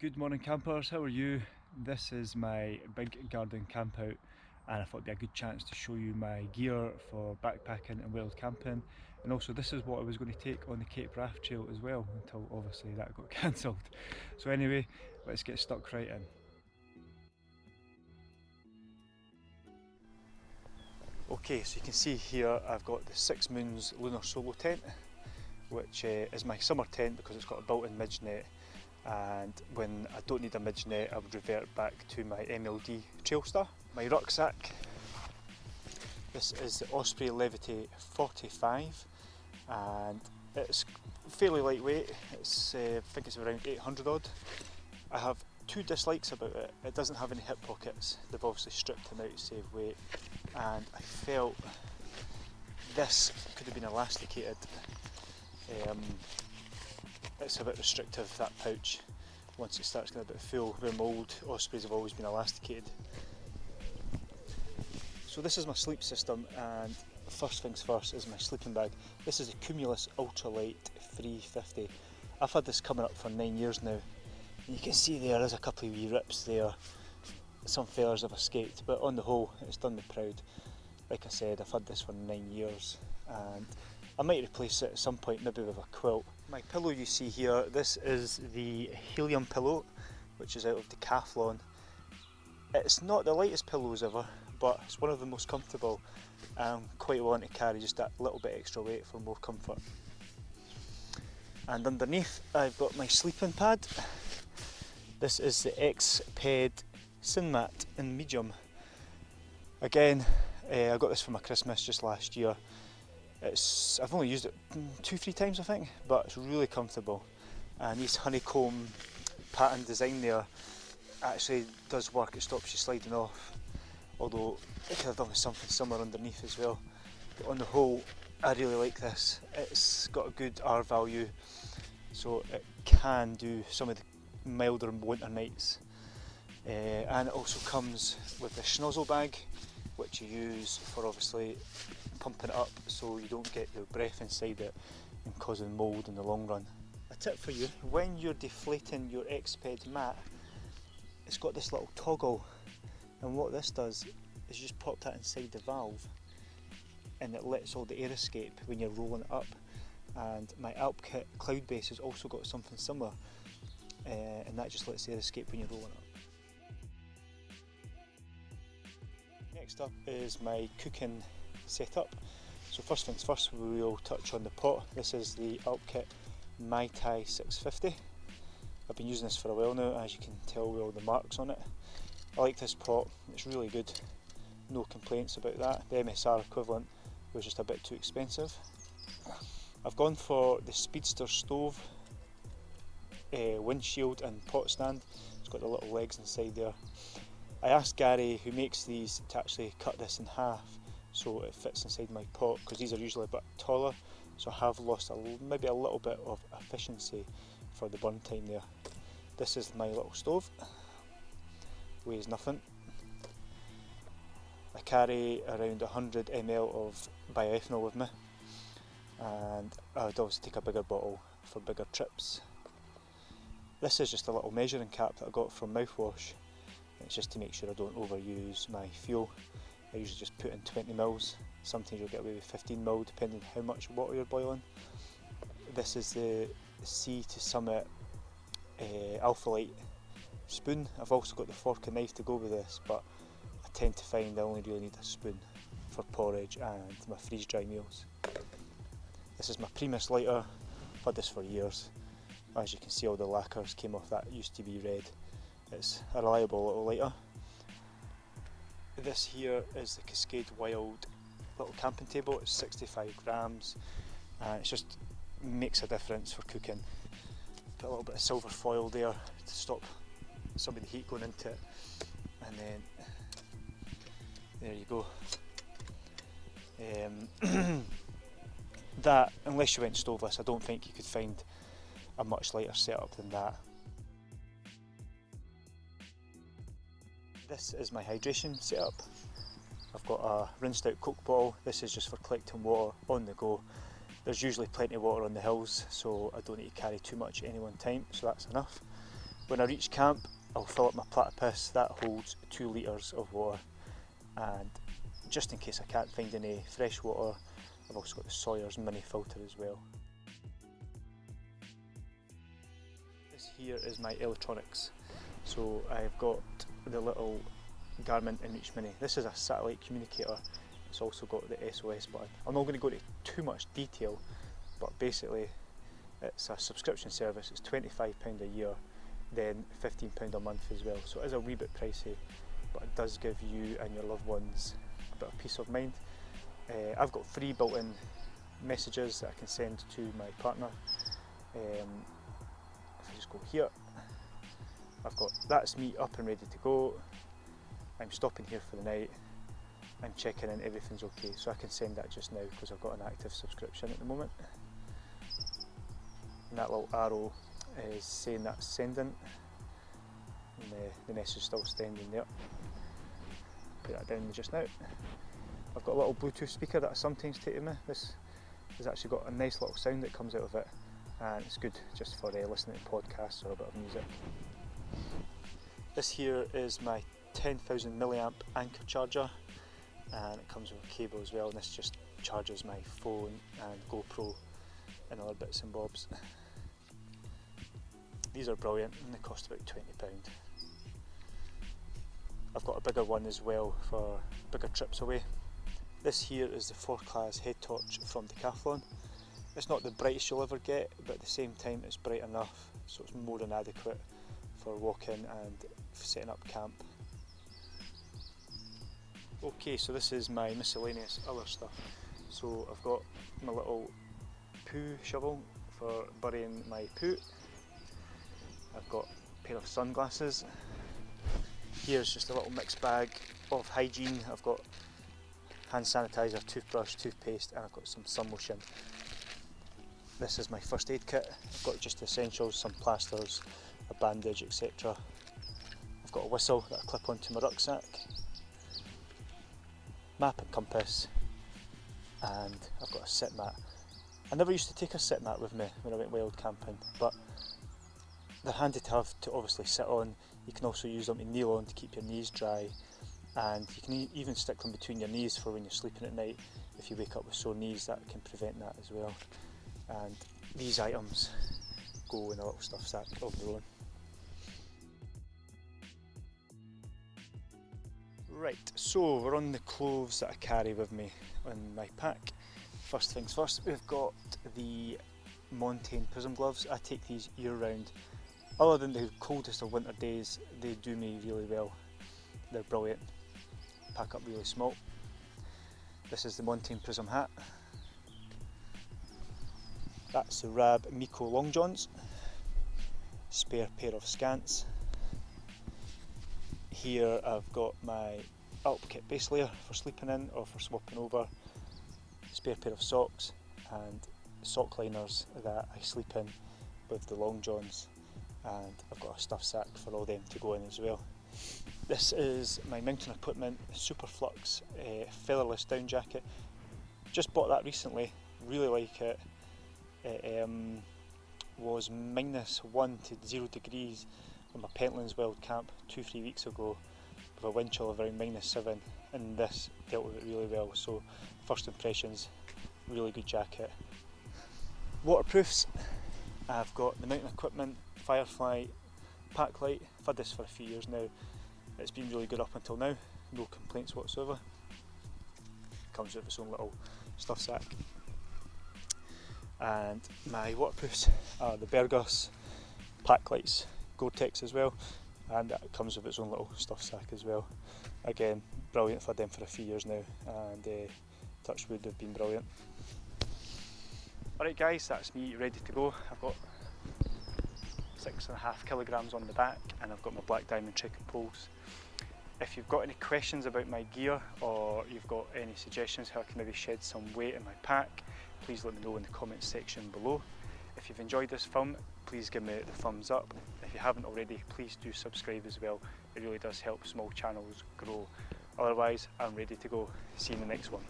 Good morning campers, how are you? This is my big garden camp out and I thought it'd be a good chance to show you my gear for backpacking and wild camping and also this is what I was going to take on the Cape Wrath Trail as well until obviously that got cancelled. So anyway, let's get stuck right in. Okay, so you can see here I've got the Six Moons Lunar Solo tent which uh, is my summer tent because it's got a built-in midge net and when I don't need a midge net I would revert back to my MLD Trailstar. My rucksack, this is the Osprey Levity 45 and it's fairly lightweight, it's, uh, I think it's around 800 odd. I have two dislikes about it, it doesn't have any hip pockets, they've obviously stripped them out to save weight and I felt this could have been elasticated um, it's a bit restrictive that pouch once it starts getting a bit full where my old Ospreys have always been elasticated. So this is my sleep system and first things first is my sleeping bag. This is a Cumulus Ultralight 350. I've had this coming up for nine years now and you can see there is a couple of wee rips there. Some failures have escaped but on the whole it's done me proud. Like I said I've had this for nine years and I might replace it at some point maybe with a quilt my pillow you see here, this is the Helium pillow, which is out of Decathlon. It's not the lightest pillows ever, but it's one of the most comfortable and quite willing to carry just that little bit extra weight for more comfort. And underneath I've got my sleeping pad. This is the Exped SynMat in medium. Again, uh, I got this for my Christmas just last year it's, I've only used it two, three times I think, but it's really comfortable. And this honeycomb pattern design there actually does work, it stops you sliding off. Although it could have done with something similar underneath as well. But on the whole, I really like this. It's got a good R value, so it can do some of the milder winter nights. Uh, and it also comes with a Schnozzel bag, which you use for obviously pumping it up so you don't get your breath inside it and causing mould in the long run. A tip for you, when you're deflating your Exped mat, it's got this little toggle and what this does is just pop that inside the valve and it lets all the air escape when you're rolling it up and my Alpkit Cloudbase has also got something similar uh, and that just lets the air escape when you're rolling up. Next up is my cooking setup. So first things first, we will touch on the pot. This is the Alpkit MyTi 650. I've been using this for a while now, as you can tell with all the marks on it. I like this pot, it's really good. No complaints about that. The MSR equivalent was just a bit too expensive. I've gone for the Speedster stove uh, windshield and pot stand. It's got the little legs inside there. I asked Gary who makes these to actually cut this in half so it fits inside my pot because these are usually a bit taller so I have lost a, maybe a little bit of efficiency for the burn time there. This is my little stove, weighs nothing. I carry around 100 ml of bioethanol with me and I would always take a bigger bottle for bigger trips. This is just a little measuring cap that I got from Mouthwash. It's just to make sure I don't overuse my fuel. I usually just put in 20 mils. Sometimes you'll get away with 15 mil depending how much water you're boiling. This is the Sea to Summit uh, Alpha Light spoon. I've also got the fork and knife to go with this, but I tend to find I only really need a spoon for porridge and my freeze dry meals. This is my Primus lighter. I've had this for years. As you can see all the lacquers came off that used to be red. It's a reliable little lighter. This here is the Cascade Wild little camping table, it's 65 grams and it just makes a difference for cooking. Put a little bit of silver foil there to stop some of the heat going into it and then there you go. Um, that, unless you went stoveless, I don't think you could find a much lighter setup than that. This is my hydration setup. I've got a rinsed out Coke bottle. This is just for collecting water on the go. There's usually plenty of water on the hills, so I don't need to carry too much at any one time, so that's enough. When I reach camp I'll fill up my platypus that holds 2 litres of water and just in case I can't find any fresh water I've also got the Sawyer's mini filter as well. This here is my electronics. So I've got the little Garmin InReach Mini. This is a satellite communicator. It's also got the SOS button. I'm not going to go into too much detail, but basically it's a subscription service. It's £25 a year, then £15 a month as well. So it is a wee bit pricey, but it does give you and your loved ones a bit of peace of mind. Uh, I've got three built-in messages that I can send to my partner. Um, if I just go here, I've got that's me up and ready to go. I'm stopping here for the night. I'm checking in everything's okay. So I can send that just now because I've got an active subscription at the moment. And that little arrow is saying that's sending. And the, the message is still standing there. Put that down just now. I've got a little Bluetooth speaker that I sometimes take with me. This has actually got a nice little sound that comes out of it and it's good just for uh, listening to podcasts or a bit of music. This here is my 10,000 milliamp Anker charger and it comes with a cable as well and this just charges my phone and GoPro and other bits and bobs. These are brilliant and they cost about £20. I've got a bigger one as well for bigger trips away this here is the Forclaz head torch from Decathlon. It's not the brightest you'll ever get, but at the same time it's bright enough, so it's more than adequate for walking and setting up camp. Okay, so this is my miscellaneous other stuff. So I've got my little poo shovel for burying my poo. I've got a pair of sunglasses. Here's just a little mixed bag of hygiene. I've got hand sanitizer, toothbrush, toothpaste and I've got some sun lotion. This is my first aid kit. I've got just essentials, some plasters, a bandage, etc. I've got a whistle that I clip onto my rucksack, map and compass, and I've got a sit mat. I never used to take a sit mat with me when I went wild camping, but they're handy to have to obviously sit on. You can also use them to kneel on to keep your knees dry and you can even stick them between your knees for when you're sleeping at night if you wake up with sore knees that can prevent that as well and these items go in a little stuff sack of their own. Right, so we're on the clothes that I carry with me on my pack. First things first, we've got the Montane Prism gloves. I take these year round. Other than the coldest of winter days, they do me really well. They're brilliant pack up really small. This is the Montane Prism hat. That's the Rab MeCo Long Johns. Spare pair of scants. Here I've got my Alpkit base layer for sleeping in or for swapping over. Spare pair of socks and sock liners that I sleep in with the long johns and I've got a stuff sack for all them to go in as well. This is my mountain equipment Superflux uh, featherless down jacket. Just bought that recently, really like it. It um, was minus one to zero degrees on my Pentlands Wild Camp two, three weeks ago with a wind chill of around minus seven and this dealt with it really well. So first impressions, really good jacket. Waterproofs, I've got the mountain equipment Firefly Paclite. I've had this for a few years now it's been really good up until now, no complaints whatsoever. Comes with its own little stuff sack. And my waterproofs are the Berghaus pack lights, Gore-Tex as well, and it comes with its own little stuff sack as well. Again, brilliant for them for a few years now, and uh, Touchwood have been brilliant. Alright guys, that's me ready to go. I've got six and a half kilograms on the back and I've got my black diamond trekking poles. If you've got any questions about my gear or you've got any suggestions how I can maybe shed some weight in my pack, please let me know in the comments section below. If you've enjoyed this film, please give me the thumbs up. If you haven't already, please do subscribe as well. It really does help small channels grow. Otherwise, I'm ready to go. See you in the next one.